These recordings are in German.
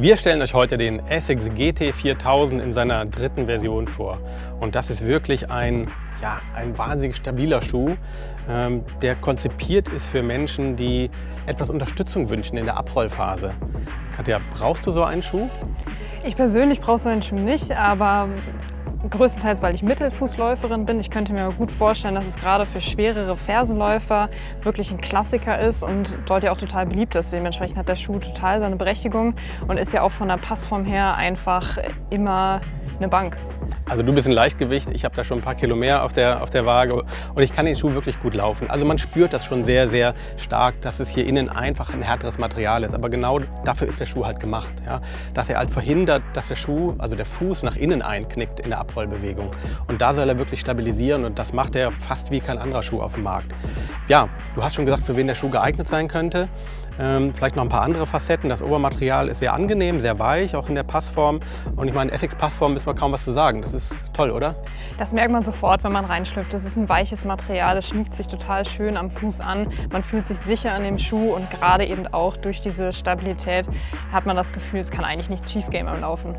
Wir stellen euch heute den Essex GT 4000 in seiner dritten Version vor. Und das ist wirklich ein, ja, ein wahnsinnig stabiler Schuh, ähm, der konzipiert ist für Menschen, die etwas Unterstützung wünschen in der Abrollphase. Katja, brauchst du so einen Schuh? Ich persönlich brauche so einen Schuh nicht, aber größtenteils, weil ich Mittelfußläuferin bin. Ich könnte mir gut vorstellen, dass es gerade für schwerere Fersenläufer wirklich ein Klassiker ist und dort ja auch total beliebt ist. Dementsprechend hat der Schuh total seine Berechtigung und ist ja auch von der Passform her einfach immer eine Bank. Also du bist ein Leichtgewicht, ich habe da schon ein paar Kilo mehr auf der, auf der Waage und ich kann den Schuh wirklich gut laufen. Also man spürt das schon sehr, sehr stark, dass es hier innen einfach ein härteres Material ist. Aber genau dafür ist der Schuh halt gemacht. Ja? Dass er halt verhindert, dass der Schuh, also der Fuß nach innen einknickt in der Abrollbewegung. Und da soll er wirklich stabilisieren und das macht er fast wie kein anderer Schuh auf dem Markt. Ja, du hast schon gesagt, für wen der Schuh geeignet sein könnte. Ähm, vielleicht noch ein paar andere Facetten. Das Obermaterial ist sehr angenehm, sehr weich, auch in der Passform. Und ich meine, Essex-Passform ist mal kaum was zu sagen. Das ist toll, oder? Das merkt man sofort, wenn man reinschlüpft. Das ist ein weiches Material, es schmiegt sich total schön am Fuß an. Man fühlt sich sicher an dem Schuh und gerade eben auch durch diese Stabilität hat man das Gefühl, es kann eigentlich nichts schief gehen beim Laufen.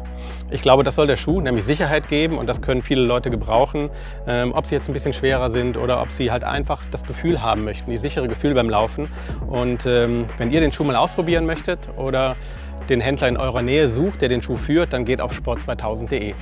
Ich glaube, das soll der Schuh, nämlich Sicherheit geben und das können viele Leute gebrauchen. Ähm, ob sie jetzt ein bisschen schwerer sind oder ob sie halt einfach das Gefühl haben möchten, die sichere Gefühl beim Laufen. Und ähm, wenn ihr den Schuh mal ausprobieren möchtet oder den Händler in eurer Nähe sucht, der den Schuh führt, dann geht auf sport2000.de.